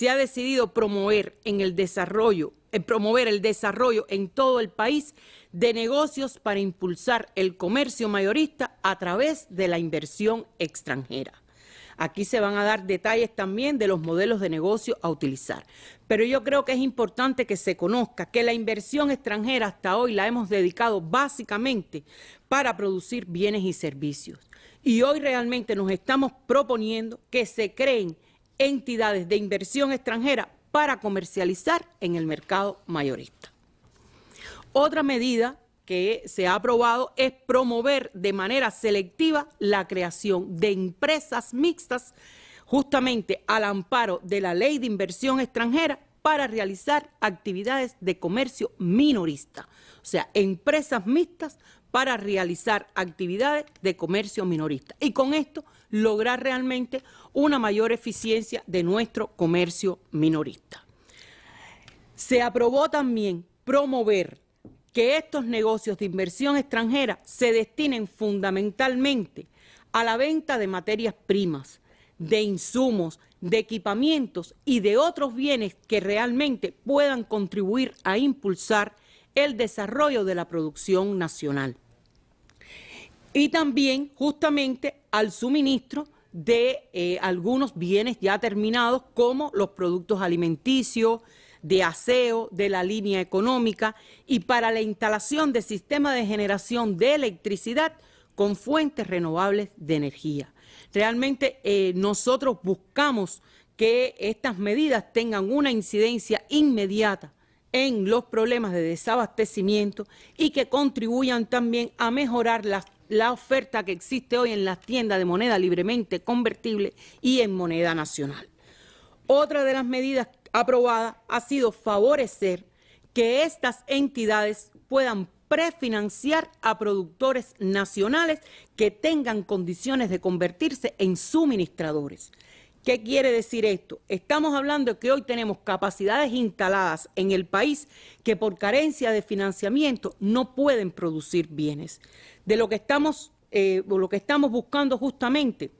se ha decidido promover en el desarrollo, eh, promover el desarrollo en todo el país de negocios para impulsar el comercio mayorista a través de la inversión extranjera. Aquí se van a dar detalles también de los modelos de negocio a utilizar. Pero yo creo que es importante que se conozca que la inversión extranjera hasta hoy la hemos dedicado básicamente para producir bienes y servicios. Y hoy realmente nos estamos proponiendo que se creen entidades de inversión extranjera para comercializar en el mercado mayorista. Otra medida que se ha aprobado es promover de manera selectiva la creación de empresas mixtas justamente al amparo de la ley de inversión extranjera para realizar actividades de comercio minorista. O sea, empresas mixtas para realizar actividades de comercio minorista. Y con esto lograr realmente una mayor eficiencia de nuestro comercio minorista. Se aprobó también promover que estos negocios de inversión extranjera se destinen fundamentalmente a la venta de materias primas, de insumos, de equipamientos y de otros bienes que realmente puedan contribuir a impulsar el desarrollo de la producción nacional. Y también justamente al suministro de eh, algunos bienes ya terminados como los productos alimenticios, de aseo de la línea económica y para la instalación de sistemas de generación de electricidad con fuentes renovables de energía. Realmente eh, nosotros buscamos que estas medidas tengan una incidencia inmediata en los problemas de desabastecimiento y que contribuyan también a mejorar la, oferta que existe hoy en las tiendas de moneda libremente convertible y en moneda nacional. Otra de las medidas aprobada ha sido favorecer que estas entidades puedan prefinanciar a productores nacionales que tengan condiciones de convertirse en suministradores. ¿Qué quiere decir esto? Estamos hablando de que hoy tenemos capacidades instaladas en el país que por carencia de financiamiento no pueden producir bienes. De lo que estamos, eh, lo que estamos buscando justamente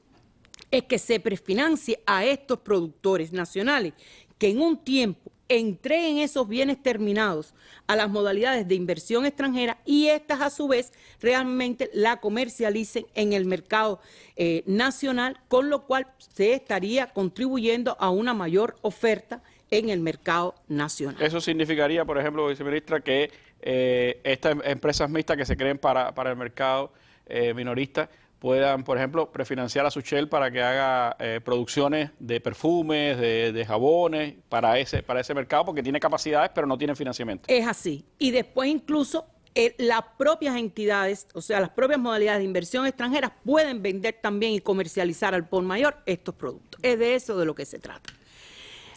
es que se prefinancie a estos productores nacionales que en un tiempo entreguen esos bienes terminados a las modalidades de inversión extranjera y estas a su vez realmente la comercialicen en el mercado eh, nacional, con lo cual se estaría contribuyendo a una mayor oferta en el mercado nacional. Eso significaría, por ejemplo, viceministra, que eh, estas empresas mixtas que se creen para, para el mercado eh, minorista puedan, por ejemplo, prefinanciar a su Shell para que haga eh, producciones de perfumes, de, jabones, para ese, para ese mercado, porque tiene capacidades, pero no tiene financiamiento. Es así. Y después incluso eh, las propias entidades, o sea, las propias modalidades de inversión extranjeras pueden vender también y comercializar al por mayor estos productos. Es de eso de lo que se trata.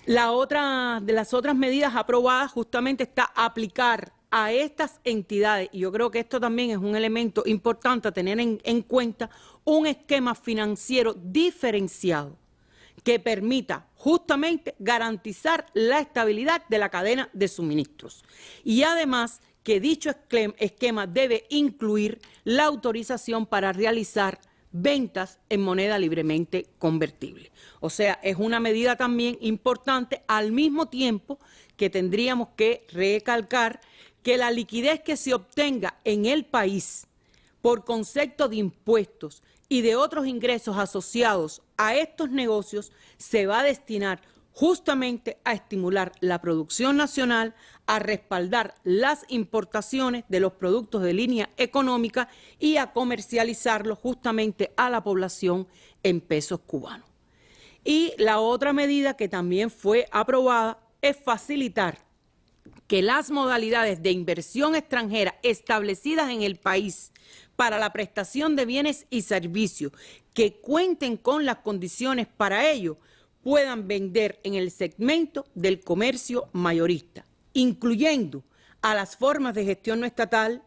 La otra, de las otras medidas aprobadas justamente está aplicar a estas entidades, y yo creo que esto también es un elemento importante a tener en, cuenta, un esquema financiero diferenciado que permita justamente garantizar la estabilidad de la cadena de suministros. Y además que dicho esquema debe incluir la autorización para realizar ventas en moneda libremente convertible. O sea, es una medida también importante al mismo tiempo que tendríamos que recalcar que la liquidez que se obtenga en el país por concepto de impuestos y de otros ingresos asociados a estos negocios se va a destinar justamente a estimular la producción nacional, a respaldar las importaciones de los productos de línea económica y a comercializarlos justamente a la población en pesos cubanos. Y la otra medida que también fue aprobada es facilitar que las modalidades de inversión extranjera establecidas en el país para la prestación de bienes y servicios que cuenten con las condiciones para ello puedan vender en el segmento del comercio mayorista, incluyendo a las formas de gestión no estatal,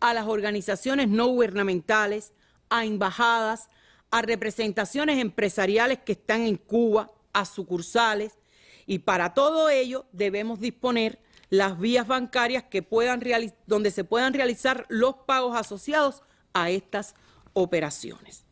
a las organizaciones no gubernamentales, a embajadas, a representaciones empresariales que están en Cuba, a sucursales, y para todo ello debemos disponer las vías bancarias que puedan donde se puedan realizar los pagos asociados a estas operaciones.